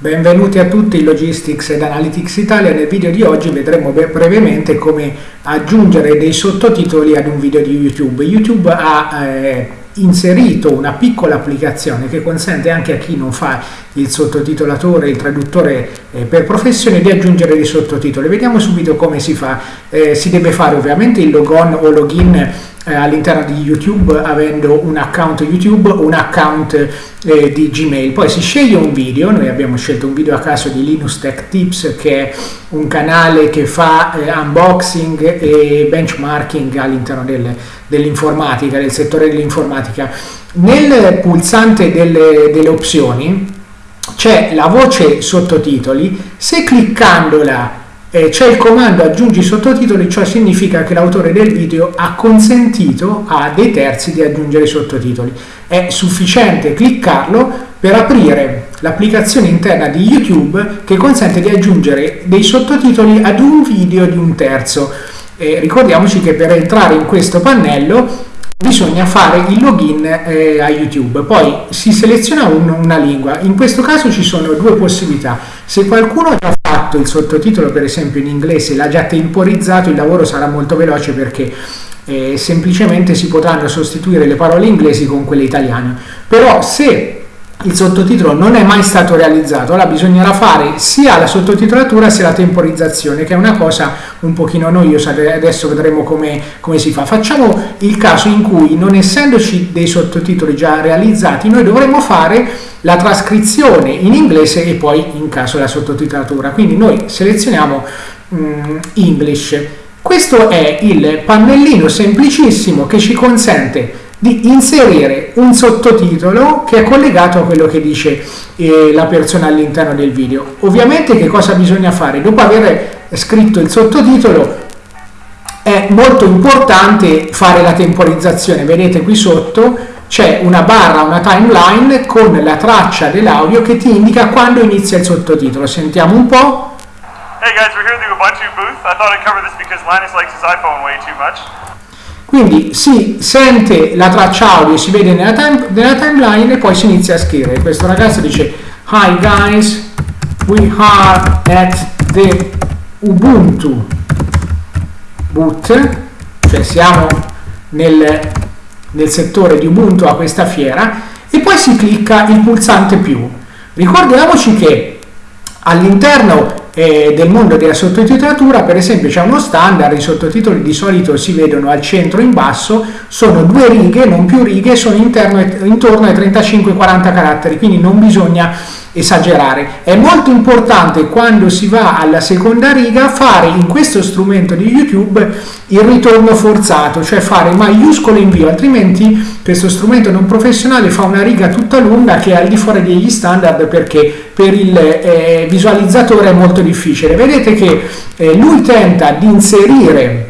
Benvenuti a tutti in Logistics ed Analytics Italia. Nel video di oggi vedremo brevemente come aggiungere dei sottotitoli ad un video di YouTube. YouTube ha eh, inserito una piccola applicazione che consente anche a chi non fa il sottotitolatore, il traduttore eh, per professione di aggiungere dei sottotitoli. Vediamo subito come si fa. Eh, si deve fare ovviamente il logon o login eh, all'interno di YouTube avendo un account YouTube, un account eh, di Gmail. Poi si sceglie un video, noi abbiamo scelto un video a caso di Linux Tech Tips che è un canale che fa eh, unboxing e benchmarking all'interno del, dell'informatica, del settore dell'informatica. Nel pulsante delle, delle opzioni c'è la voce sottotitoli, se cliccandola eh, c'è il comando aggiungi sottotitoli, ciò significa che l'autore del video ha consentito a dei terzi di aggiungere i sottotitoli. È sufficiente cliccarlo per aprire l'applicazione interna di YouTube che consente di aggiungere dei sottotitoli ad un video di un terzo. Eh, ricordiamoci che per entrare in questo pannello bisogna fare il login eh, a YouTube, poi si seleziona un, una lingua, in questo caso ci sono due possibilità, se qualcuno ha fatto il sottotitolo per esempio in inglese, l'ha già temporizzato, il lavoro sarà molto veloce perché eh, semplicemente si potranno sostituire le parole inglesi con quelle italiane, però se il sottotitolo non è mai stato realizzato, allora bisognerà fare sia la sottotitolatura sia la temporizzazione, che è una cosa un pochino noiosa, adesso vedremo come, come si fa. Facciamo il caso in cui, non essendoci dei sottotitoli già realizzati, noi dovremmo fare la trascrizione in inglese e poi in caso la sottotitolatura. Quindi noi selezioniamo um, English. Questo è il pannellino semplicissimo che ci consente di inserire un sottotitolo che è collegato a quello che dice eh, la persona all'interno del video. Ovviamente che cosa bisogna fare? Dopo aver scritto il sottotitolo è molto importante fare la temporizzazione. Vedete qui sotto c'è una barra, una timeline con la traccia dell'audio che ti indica quando inizia il sottotitolo. Sentiamo un po'. Hey guys, we're here at the Ubuntu booth. I thought I'd cover this because Linus likes his iPhone way too much. Quindi si sente la traccia audio, si vede nella, time, nella timeline e poi si inizia a scrivere. Questo ragazzo dice Hi guys, we are at the Ubuntu boot, cioè siamo nel, nel settore di Ubuntu a questa fiera e poi si clicca il pulsante più. Ricordiamoci che all'interno eh, del mondo della sottotitolatura, per esempio c'è uno standard, i sottotitoli di solito si vedono al centro in basso, sono due righe, non più righe, sono interno, intorno ai 35-40 caratteri, quindi non bisogna esagerare. È molto importante quando si va alla seconda riga fare in questo strumento di YouTube il ritorno forzato, cioè fare maiuscolo invio, altrimenti questo strumento non professionale fa una riga tutta lunga che è al di fuori degli standard perché per il eh, visualizzatore è molto difficile. Vedete che eh, lui tenta di inserire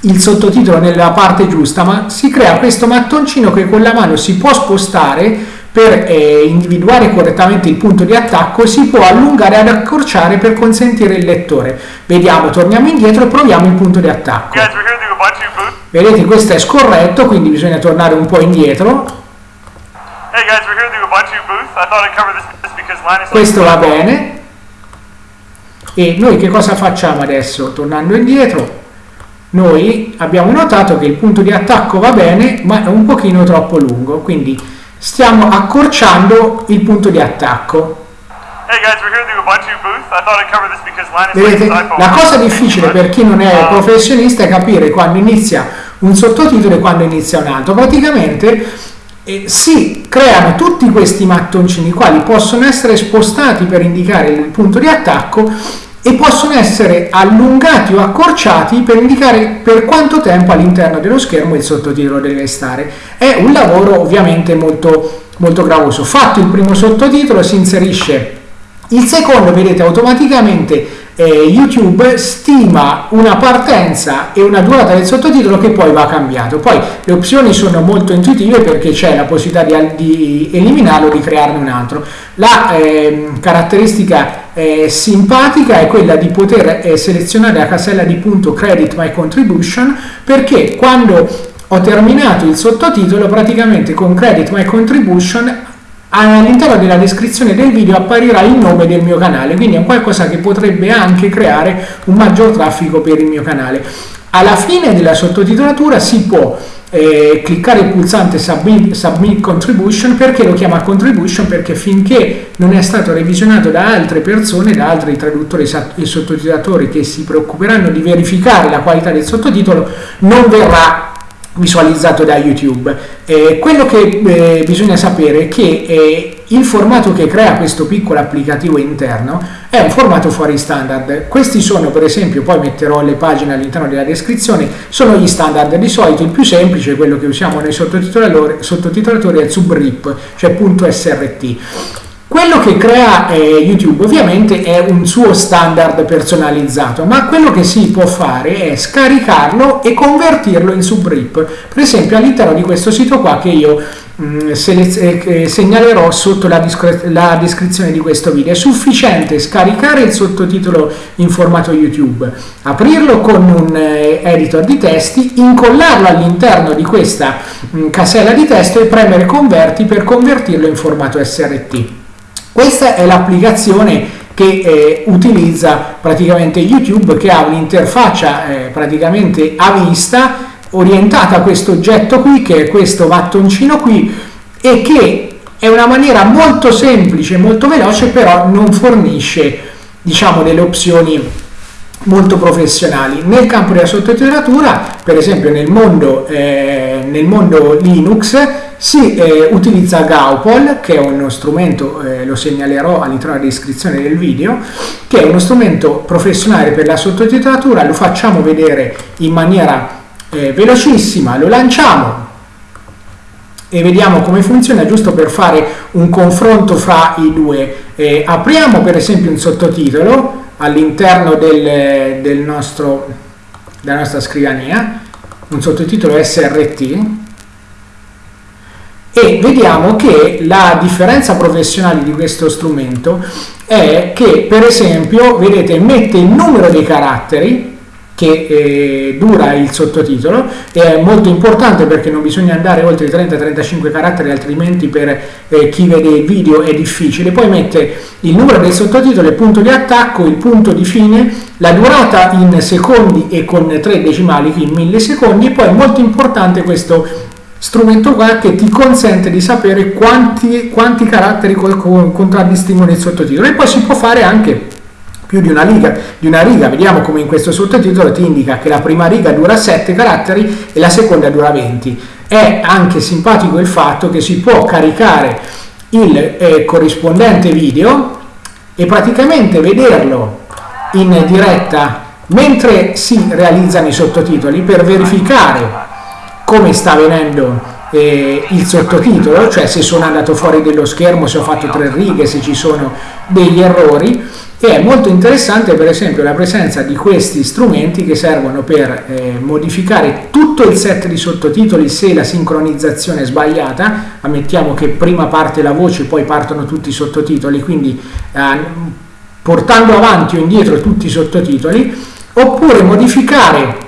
il sottotitolo nella parte giusta, ma si crea questo mattoncino che con la mano si può spostare per eh, individuare correttamente il punto di attacco si può allungare ed accorciare per consentire il lettore. Vediamo, torniamo indietro e proviamo il punto di attacco. Vedete, questo è scorretto, quindi bisogna tornare un po' indietro. Questo va bene. E noi che cosa facciamo adesso? Tornando indietro, noi abbiamo notato che il punto di attacco va bene, ma è un pochino troppo lungo, quindi stiamo accorciando il punto di attacco. Vedete, la cosa difficile per chi non è professionista è capire quando inizia un sottotitolo e quando inizia un altro. Praticamente eh, si creano tutti questi mattoncini quali possono essere spostati per indicare il punto di attacco e possono essere allungati o accorciati per indicare per quanto tempo all'interno dello schermo il sottotitolo deve stare. È un lavoro ovviamente molto, molto gravoso. Fatto il primo sottotitolo si inserisce il secondo, vedete automaticamente eh, YouTube stima una partenza e una durata del sottotitolo che poi va cambiato. Poi le opzioni sono molto intuitive perché c'è la possibilità di, di eliminarlo o di crearne un altro. La eh, caratteristica eh, simpatica è quella di poter eh, selezionare la casella di punto Credit My Contribution perché quando ho terminato il sottotitolo praticamente con Credit My Contribution all'interno della descrizione del video apparirà il nome del mio canale, quindi è qualcosa che potrebbe anche creare un maggior traffico per il mio canale. Alla fine della sottotitolatura si può eh, cliccare il pulsante submit, submit, Contribution perché lo chiama Contribution perché finché non è stato revisionato da altre persone, da altri traduttori e sottotitolatori che si preoccuperanno di verificare la qualità del sottotitolo, non verrà visualizzato da YouTube. Eh, quello che eh, bisogna sapere è che eh, il formato che crea questo piccolo applicativo interno è un formato fuori standard. Questi sono, per esempio, poi metterò le pagine all'interno della descrizione, sono gli standard. Di solito il più semplice, quello che usiamo nei sottotitolatori, è il subrip, cioè .srt. Quello che crea eh, YouTube ovviamente è un suo standard personalizzato, ma quello che si può fare è scaricarlo e convertirlo in subrip. Per esempio all'interno di questo sito qua che io mm, eh, segnalerò sotto la, la, descrizione di questo video, è sufficiente scaricare il sottotitolo in formato YouTube, aprirlo con un eh, editor di testi, incollarlo all'interno di questa mm, casella di testo e premere converti per convertirlo in formato SRT. Questa è l'applicazione che eh, utilizza praticamente YouTube che ha un'interfaccia eh, praticamente a vista orientata a questo oggetto qui che è questo mattoncino qui e che è una maniera molto semplice molto veloce però non fornisce diciamo delle opzioni molto professionali. Nel campo della sottotitolatura, per esempio nel mondo, eh, nel mondo Linux, si eh, utilizza Gaupol, che è uno strumento, eh, lo segnalerò all'interno della descrizione del video, che è uno strumento professionale per la sottotitolatura, lo facciamo vedere in maniera eh, velocissima, lo lanciamo, e vediamo come funziona giusto per fare un confronto fra i due. Eh, apriamo per esempio un sottotitolo all'interno del, del della nostra scrivania, un sottotitolo SRT, e vediamo che la differenza professionale di questo strumento è che per esempio vedete mette il numero dei caratteri che eh, dura il sottotitolo è molto importante perché non bisogna andare oltre i 30-35 caratteri altrimenti per eh, chi vede il video è difficile. Poi mette il numero del sottotitolo il punto di attacco il punto di fine la durata in secondi e con tre decimali in millisecondi e poi è molto importante questo strumento qua che ti consente di sapere quanti, quanti caratteri contraddistinguono il sottotitolo. E poi si può fare anche più di una, riga, di una riga, vediamo come in questo sottotitolo ti indica che la prima riga dura 7 caratteri e la seconda dura 20. È anche simpatico il fatto che si può caricare il eh, corrispondente video e praticamente vederlo in diretta mentre si realizzano i sottotitoli per verificare come sta venendo eh, il sottotitolo, cioè se sono andato fuori dello schermo, se ho fatto tre righe, se ci sono degli errori e è molto interessante per esempio la presenza di questi strumenti che servono per eh, modificare tutto il set di sottotitoli se la sincronizzazione è sbagliata, ammettiamo che prima parte la voce poi partono tutti i sottotitoli, quindi eh, portando avanti o indietro tutti i sottotitoli, oppure modificare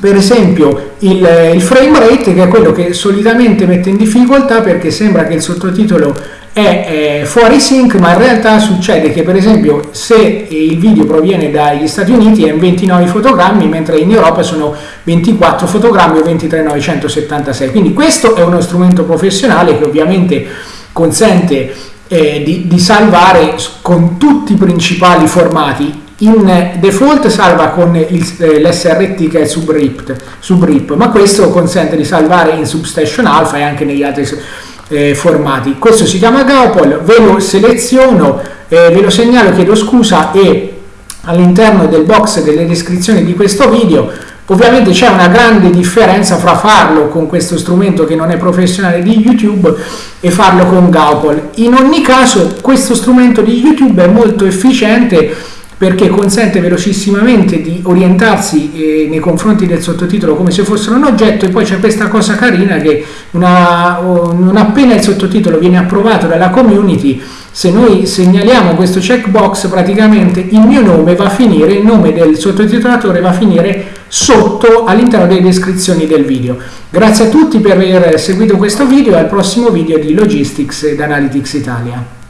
per esempio il, il, frame rate che è quello che solitamente mette in difficoltà perché sembra che il sottotitolo è, è fuori sync ma in realtà succede che per esempio se il video proviene dagli Stati Uniti è in 29 fotogrammi mentre in Europa sono 24 fotogrammi o 23976 quindi questo è uno strumento professionale che ovviamente consente eh, di, di salvare con tutti i principali formati. In default salva con eh, l'SRT che è subrip, subrip, ma questo consente di salvare in Substation Alpha e anche negli altri eh, formati. Questo si chiama Gaupol, ve lo seleziono, eh, ve lo segnalo, chiedo scusa e all'interno del box delle descrizioni di questo video ovviamente c'è una grande differenza fra farlo con questo strumento che non è professionale di YouTube e farlo con Gaupol. In ogni caso questo strumento di YouTube è molto efficiente perché consente velocissimamente di orientarsi eh, nei confronti del sottotitolo come se fossero un oggetto e poi c'è questa cosa carina che una, non appena il sottotitolo viene approvato dalla community se noi segnaliamo questo checkbox praticamente il mio nome va a finire, il nome del sottotitolatore va a finire sotto all'interno delle descrizioni del video. Grazie a tutti per aver seguito questo video e al prossimo video di Logistics ed Analytics Italia.